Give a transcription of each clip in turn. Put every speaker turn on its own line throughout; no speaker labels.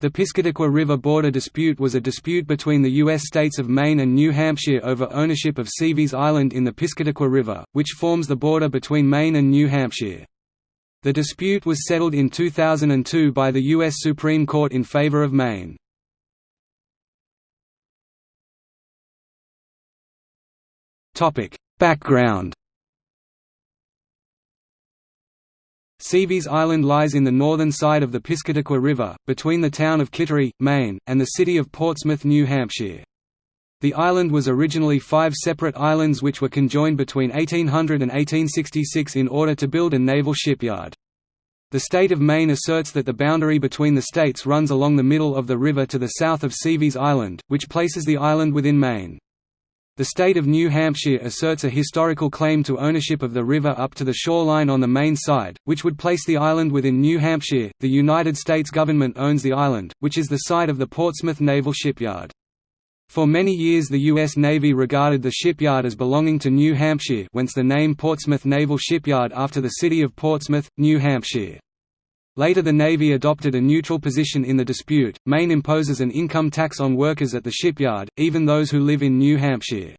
The Piscataqua River border dispute was a dispute between the U.S. states of Maine and New Hampshire over ownership of Seaveys Island in the Piscataqua River, which forms the border between Maine and New Hampshire. The dispute was settled in 2002 by the U.S. Supreme Court in favor of Maine. Background Seaveys Island lies in the northern side of the Piscataqua River, between the town of Kittery, Maine, and the city of Portsmouth, New Hampshire. The island was originally five separate islands which were conjoined between 1800 and 1866 in order to build a naval shipyard. The state of Maine asserts that the boundary between the states runs along the middle of the river to the south of Seaveys Island, which places the island within Maine. The state of New Hampshire asserts a historical claim to ownership of the river up to the shoreline on the Maine side, which would place the island within New Hampshire. The United States government owns the island, which is the site of the Portsmouth Naval Shipyard. For many years the U.S. Navy regarded the shipyard as belonging to New Hampshire whence the name Portsmouth Naval Shipyard after the city of Portsmouth, New Hampshire. Later the Navy adopted a neutral position in the dispute. Maine imposes an income tax on workers at the shipyard, even those who live in New Hampshire.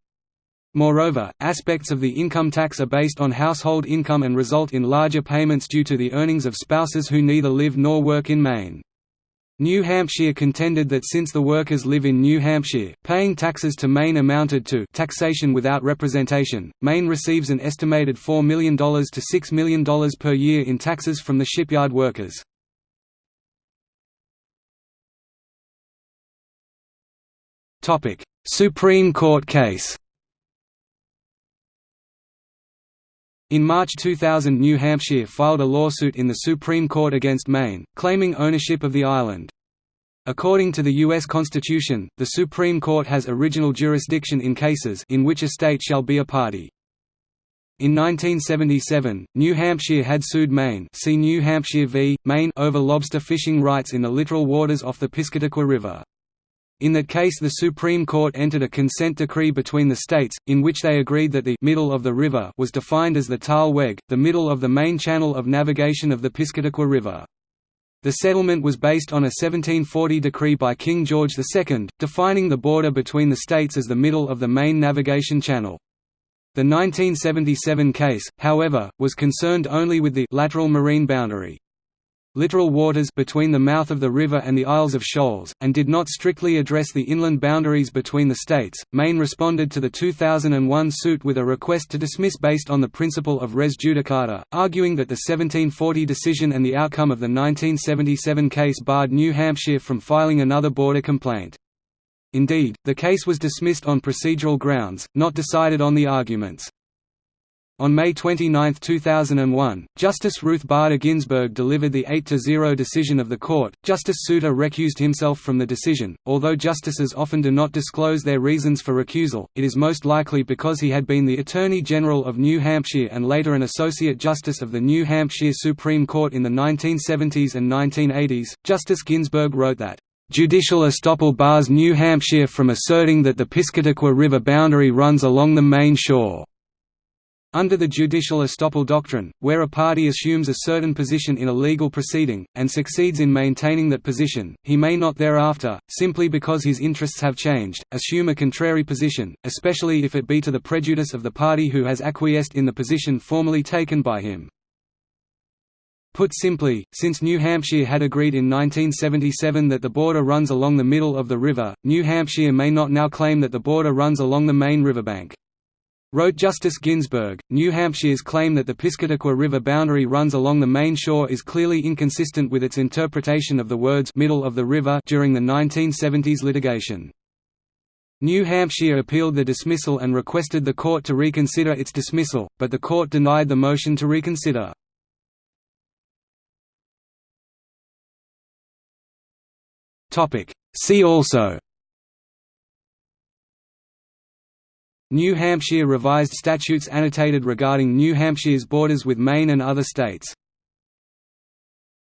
Moreover, aspects of the income tax are based on household income and result in larger payments due to the earnings of spouses who neither live nor work in Maine. New Hampshire contended that since the workers live in New Hampshire, paying taxes to Maine amounted to taxation without representation. Maine receives an estimated $4 million to $6 million per year in taxes from the shipyard workers. Supreme Court case In March 2000 New Hampshire filed a lawsuit in the Supreme Court against Maine, claiming ownership of the island. According to the U.S. Constitution, the Supreme Court has original jurisdiction in cases in which a state shall be a party. In 1977, New Hampshire had sued Maine see New Hampshire v. Maine over lobster fishing rights in the littoral waters off the Piscataqua River. In that case the Supreme Court entered a consent decree between the states, in which they agreed that the middle of the river was defined as the thalweg, the middle of the main channel of navigation of the Piscataqua River. The settlement was based on a 1740 decree by King George II, defining the border between the states as the middle of the main navigation channel. The 1977 case, however, was concerned only with the lateral marine boundary littoral waters between the mouth of the river and the Isles of Shoals, and did not strictly address the inland boundaries between the states. Maine responded to the 2001 suit with a request to dismiss based on the principle of res judicata, arguing that the 1740 decision and the outcome of the 1977 case barred New Hampshire from filing another border complaint. Indeed, the case was dismissed on procedural grounds, not decided on the arguments. On May 29, 2001, Justice Ruth Bader Ginsburg delivered the 8–0 decision of the court. Justice Souter recused himself from the decision. Although justices often do not disclose their reasons for recusal, it is most likely because he had been the Attorney General of New Hampshire and later an Associate Justice of the New Hampshire Supreme Court in the 1970s and 1980s. Justice Ginsburg wrote that Judicial estoppel bars New Hampshire from asserting that the Piscataqua River boundary runs along the main shore. Under the judicial estoppel doctrine, where a party assumes a certain position in a legal proceeding, and succeeds in maintaining that position, he may not thereafter, simply because his interests have changed, assume a contrary position, especially if it be to the prejudice of the party who has acquiesced in the position formerly taken by him. Put simply, since New Hampshire had agreed in 1977 that the border runs along the middle of the river, New Hampshire may not now claim that the border runs along the main riverbank. Wrote Justice Ginsburg, New Hampshire's claim that the Piscataqua River boundary runs along the main shore is clearly inconsistent with its interpretation of the words middle of the river during the 1970s litigation. New Hampshire appealed the dismissal and requested the court to reconsider its dismissal, but the court denied the motion to reconsider. See also New Hampshire Revised Statutes annotated regarding New Hampshire's borders with Maine and other states